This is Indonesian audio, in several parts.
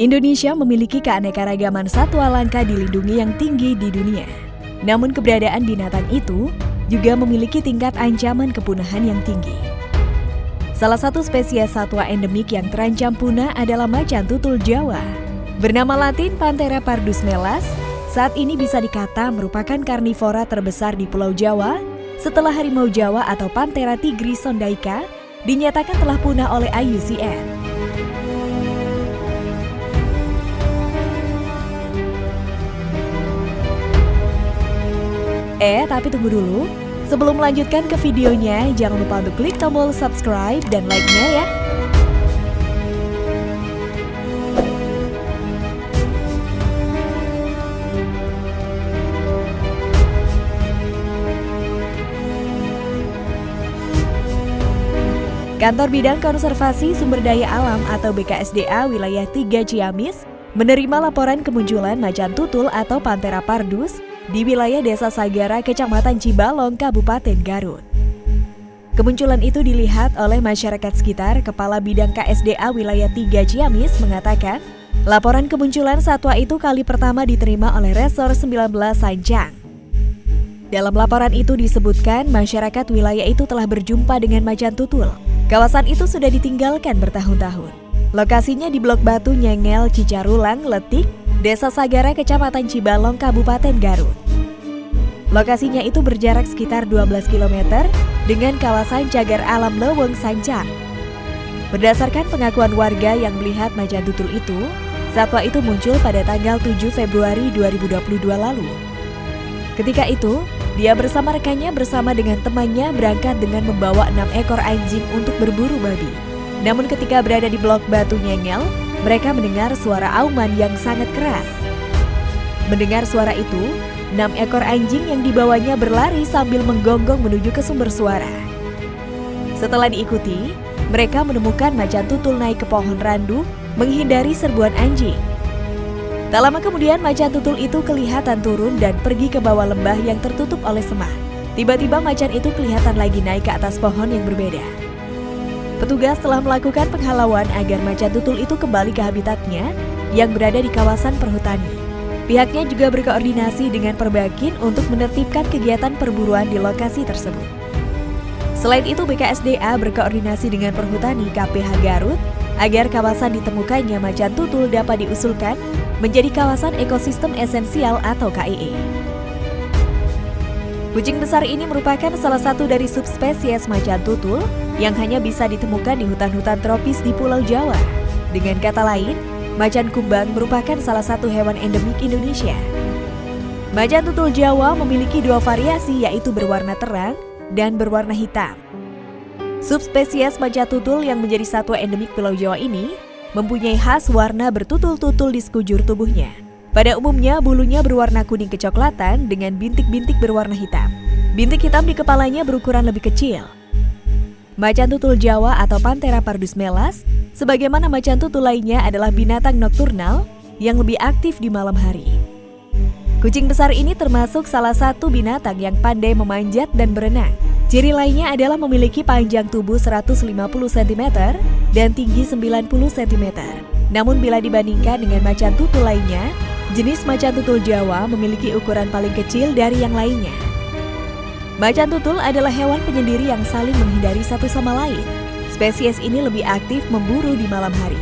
Indonesia memiliki keanekaragaman satwa langka dilindungi yang tinggi di dunia. Namun keberadaan binatang itu juga memiliki tingkat ancaman kepunahan yang tinggi. Salah satu spesies satwa endemik yang terancam punah adalah macan tutul Jawa. Bernama latin Panthera pardus melas, saat ini bisa dikata merupakan karnivora terbesar di Pulau Jawa setelah harimau Jawa atau Panthera tigris sondaica dinyatakan telah punah oleh IUCN. Eh, tapi tunggu dulu. Sebelum melanjutkan ke videonya, jangan lupa untuk klik tombol subscribe dan like-nya ya. Kantor Bidang Konservasi Sumber Daya Alam atau BKSDA Wilayah 3 Ciamis menerima laporan kemunculan macan tutul atau Panthera pardus di wilayah Desa Sagara, Kecamatan Cibalong, Kabupaten Garut. Kemunculan itu dilihat oleh masyarakat sekitar, Kepala Bidang KSDA Wilayah 3 Ciamis mengatakan, laporan kemunculan satwa itu kali pertama diterima oleh Resor 19 Sanjang. Dalam laporan itu disebutkan masyarakat wilayah itu telah berjumpa dengan macan tutul. Kawasan itu sudah ditinggalkan bertahun-tahun. Lokasinya di Blok Batu Nyengel, Cicarulang, Letik, Desa Sagara, Kecamatan Cibalong, Kabupaten Garut. Lokasinya itu berjarak sekitar 12 km dengan kawasan cagar alam Leweng Sancang. Berdasarkan pengakuan warga yang melihat macan tutul itu, satwa itu muncul pada tanggal 7 Februari 2022 lalu. Ketika itu, dia bersama rekannya bersama dengan temannya berangkat dengan membawa enam ekor anjing untuk berburu babi. Namun ketika berada di blok batu nyengel, mereka mendengar suara auman yang sangat keras. Mendengar suara itu, enam ekor anjing yang dibawanya berlari sambil menggonggong menuju ke sumber suara. Setelah diikuti, mereka menemukan macan tutul naik ke pohon randu menghindari serbuan anjing. Tak lama kemudian macan tutul itu kelihatan turun dan pergi ke bawah lembah yang tertutup oleh semak. Tiba-tiba macan itu kelihatan lagi naik ke atas pohon yang berbeda. Petugas telah melakukan penghalauan agar macan tutul itu kembali ke habitatnya yang berada di kawasan perhutani. Pihaknya juga berkoordinasi dengan Perbakin untuk menertibkan kegiatan perburuan di lokasi tersebut. Selain itu, BKSDA berkoordinasi dengan Perhutani KPH Garut agar kawasan ditemukannya macan tutul dapat diusulkan menjadi kawasan ekosistem esensial atau KEE. Kucing besar ini merupakan salah satu dari subspesies macan tutul yang hanya bisa ditemukan di hutan-hutan tropis di Pulau Jawa. Dengan kata lain, macan kumbang merupakan salah satu hewan endemik Indonesia. Macan tutul Jawa memiliki dua variasi yaitu berwarna terang dan berwarna hitam. Subspesies macan tutul yang menjadi satwa endemik Pulau Jawa ini mempunyai khas warna bertutul-tutul di sekujur tubuhnya. Pada umumnya, bulunya berwarna kuning kecoklatan dengan bintik-bintik berwarna hitam. Bintik hitam di kepalanya berukuran lebih kecil, Macan tutul Jawa atau Panthera pardus melas, sebagaimana macan tutul lainnya adalah binatang nokturnal yang lebih aktif di malam hari. Kucing besar ini termasuk salah satu binatang yang pandai memanjat dan berenang. Ciri lainnya adalah memiliki panjang tubuh 150 cm dan tinggi 90 cm. Namun bila dibandingkan dengan macan tutul lainnya, jenis macan tutul Jawa memiliki ukuran paling kecil dari yang lainnya. Macan tutul adalah hewan penyendiri yang saling menghindari satu sama lain. Spesies ini lebih aktif memburu di malam hari.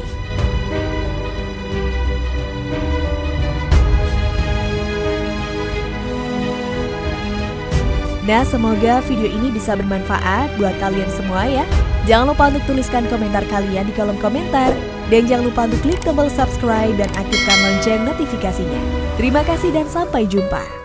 Nah, semoga video ini bisa bermanfaat buat kalian semua ya. Jangan lupa untuk tuliskan komentar kalian di kolom komentar. Dan jangan lupa untuk klik tombol subscribe dan aktifkan lonceng notifikasinya. Terima kasih dan sampai jumpa.